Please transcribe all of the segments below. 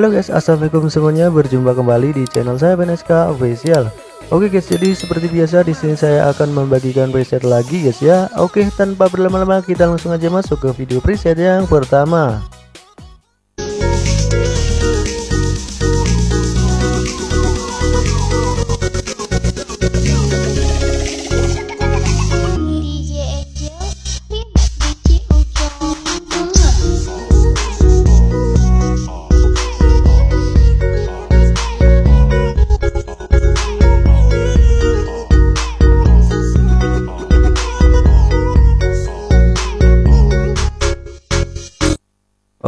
Halo guys, assalamualaikum semuanya. Berjumpa kembali di channel saya BNSK Official. Oke guys, jadi seperti biasa di sini saya akan membagikan preset lagi guys ya. Oke, tanpa berlama-lama kita langsung aja masuk ke video preset yang pertama.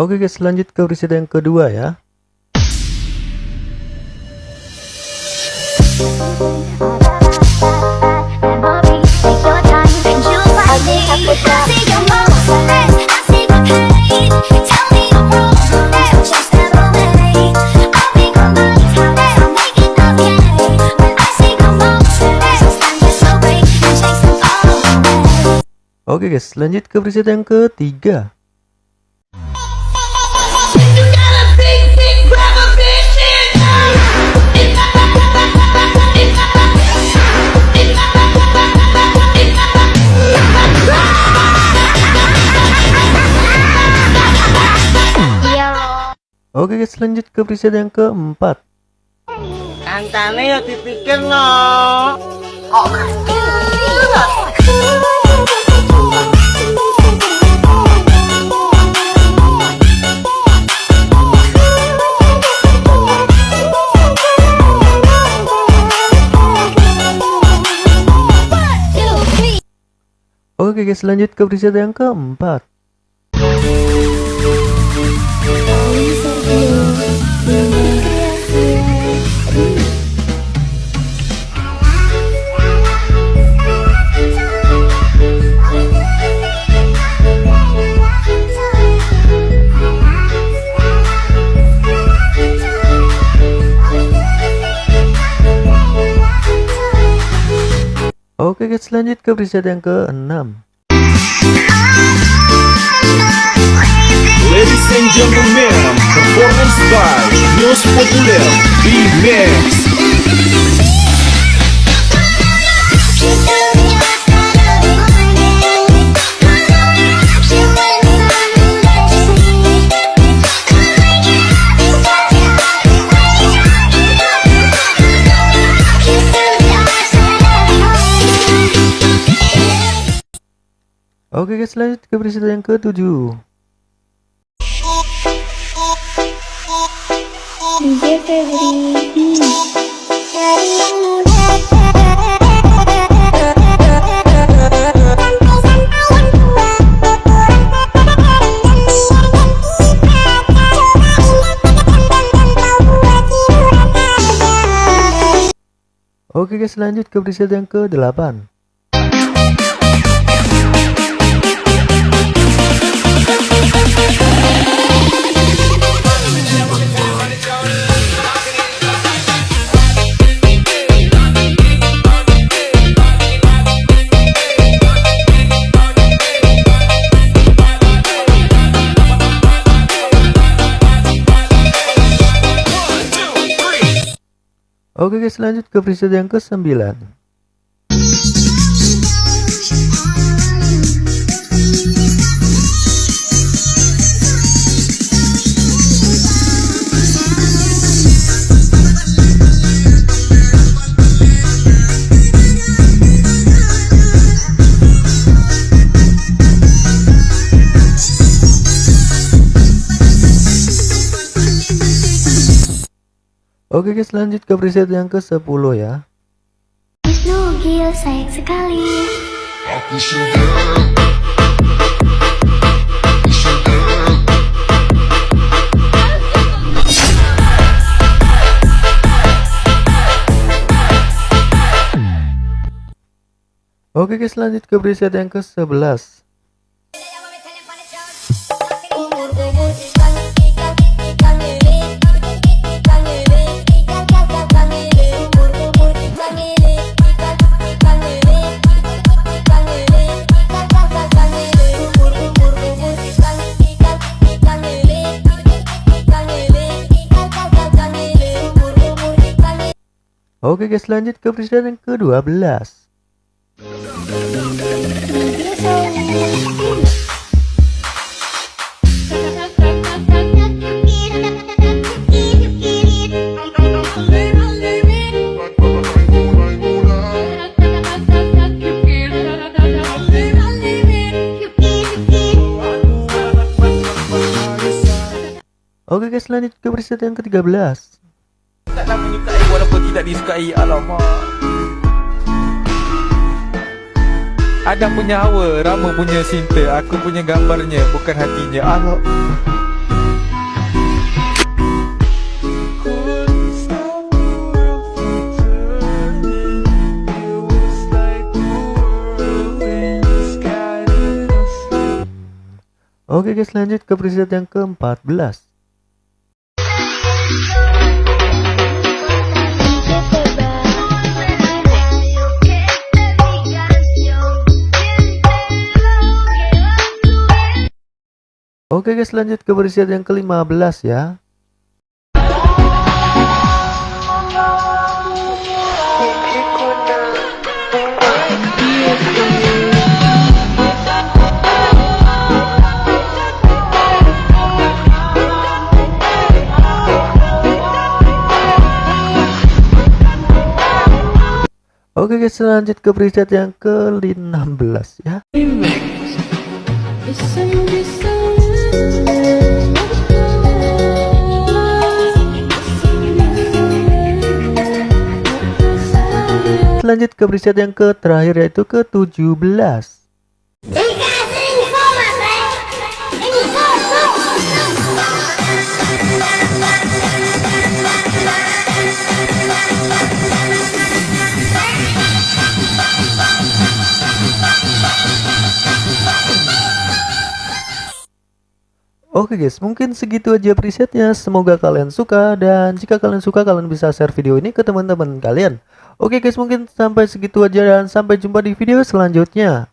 Oke guys lanjut ke preset yang kedua ya. Oke guys lanjut ke preset yang ketiga Oke guys lanjut ke preset yang keempat. Kancane ya dipikir no. Oke guys lanjut ke preset yang keempat Oke guys lanjut ke preset yang ke-6 Ladies and gentlemen, performance by News Populer B-Max. Oke guys lanjut ke preset yang ke-7 DJ Febri Oke guys lanjut ke preset yang ke-8 Oke guys lanjut ke preset yang ke-9 Oke guys lanjut ke preset yang ke-10 ya. Wisnu Gil sayang sekali. Oke guys lanjut ke preset yang ke-11 Oke guys lanjut ke preset yang ke-12 Oke guys lanjut ke preset yang ke-13 Taklah menyukai walaupun tidak disukai. Alamak. Adam punya hawa, Rama punya cinta. Aku punya gambarnya, bukan hatinya. Allah Oke guys lanjut ke preset yang ke-14 Oke guys lanjut ke preset yang ke-15 ya. Oke guys lanjut ke preset yang ke-16 ya Lanjut ke preset yang ke terakhir yaitu ke-17 Oke guys, mungkin segitu aja presetnya. Semoga kalian suka dan jika kalian suka kalian bisa share video ini ke teman-teman kalian. Oke guys, mungkin sampai segitu aja dan sampai jumpa di video selanjutnya.